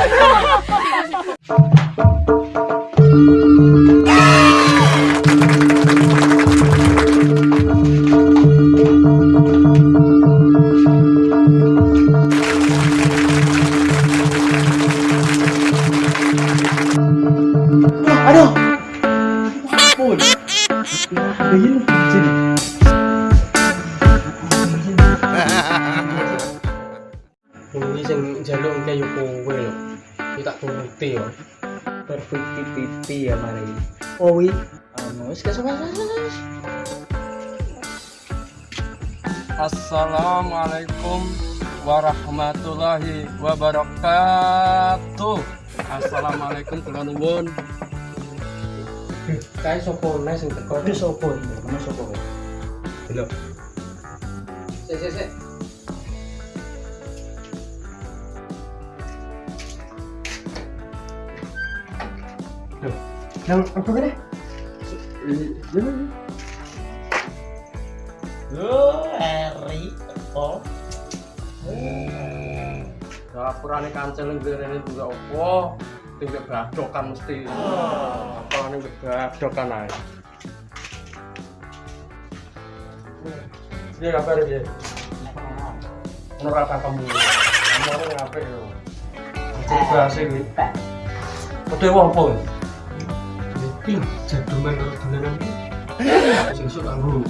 Aduh, pun begini sini ini sing jaluk kayak kowe lho. Iki tak turuti yo. perfecti pipi ya mari Oh wi, anu wis Assalamualaikum warahmatullahi wabarakatuh. Assalamualaikum kula nuwun. kae sopo neh sing teko. Sopo kowe Lho. Sik sik sik. Yang apa kene? Yo, Eri, oh, Dapurane kancil ning rene juga opo? Tinggal badokan mesti. Apalane mbek badokan ae. Dia kabar dia. Rata kamu. Kamu ngapain yo? Coba sih iki. Oke wong apa? Iki jaduman karo dolanan iki. Sing sok kanggo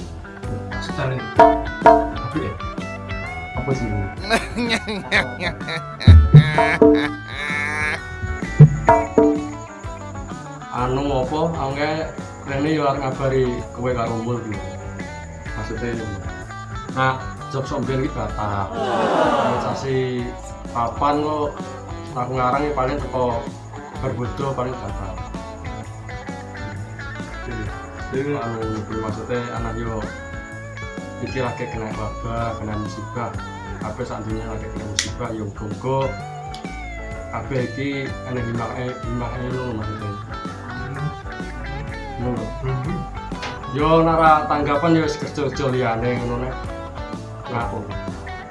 setare. Tapi ya, Apa sih? anu apa? Angke rene yo arep ngabari kowe karo mul maksudnya yo. Nah job somben iki batal. Organisasi papan kok aku ngarang ya paling teko berbodo paling batal jadi anu maksudnya anak yo iki lagi kena wabah kena musibah apa seandainya lagi kena musibah yo gogo apa iki enek himae himae lo maksudnya ngono yo nara tanggapan yo kerja-kerja liyane ngono nek ngaku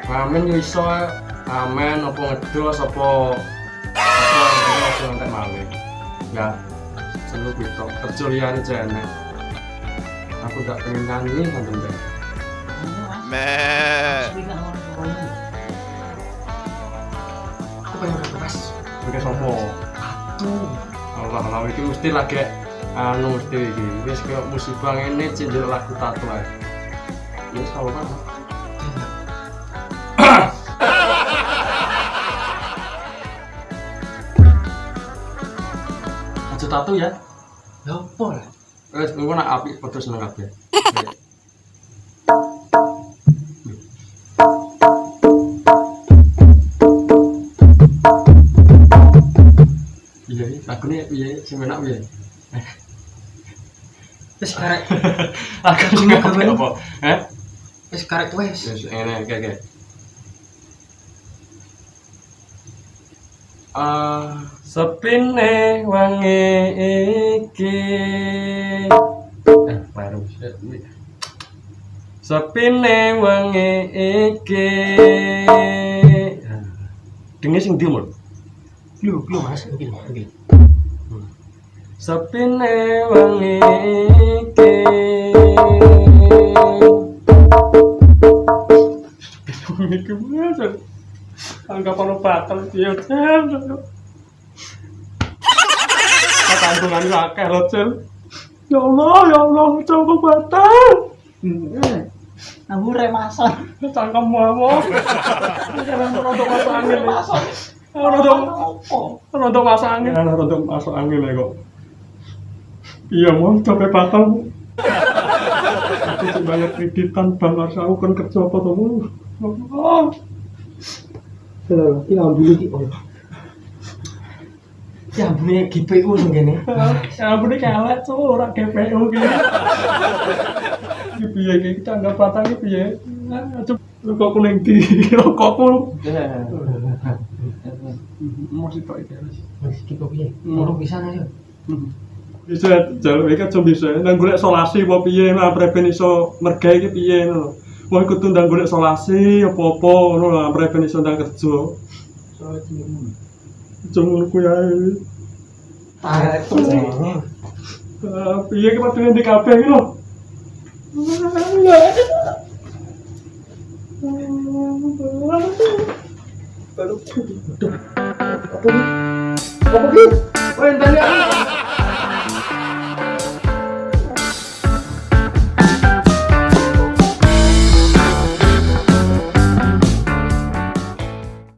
ngamen yo iso amen apa ngedos apa apa aja entek malih ya selalu gitu kerja liyane jane aku gak pengen nyanyi nanti deh aku pengen request. Oke sopo? Tuh, Allah Allah itu mesti lagi anu mesti iki. Wis kayak musibah ngene cinjil lagu tato ae. Ya wis apa aja tato ya? Ya apa lah? Wis engko nak apik padha seneng kabeh. Iya lagune piye sing enak piye? Wis karek, aku sing Aku apa apa? Eh wis karek wis. Wis ngene oke oke. Ah, sepine wangi iki. Sepine wangi iki. Dengen sing ndi, Mul? Lho, lho Mas, iki lho, iki. Sepine wangi iki. Iki mas. Anggapan batal dia. Kandungan lu akeh lho, Cil. Ya Allah, ya Allah, coba batal. Aku remasan. Cangkem mawon. Jangan produk masuk angin. Rontok rontok masuk angin. Ana rontok masuk angin ya kok. Iya mau coba bakal. Aku sing bayar kreditan bang harus aku kan kerja apa to mu. Oh. Lho, iki ambune iki oh. Iki ambune GPU sing kene. Ya iki elek so ora GPU ki. Iki piye iki tanggap patang iki piye? Kok kuning di rokokku. Mesti tok iki. Wis iki kok piye? Hmm. Ora pisan ayo. Bisa jalur iki aja bisa. Nang golek solasi apa piye lah preben iso mergawe iki piye ngono. Wong iku tuh ndang golek solasi apa-apa ngono lah preben iso ndang kerja. Aja ngono kuwi ae. Piye ki padune ndek kabeh iki lho. Baru. Apa? Apa ki? Perintahnya.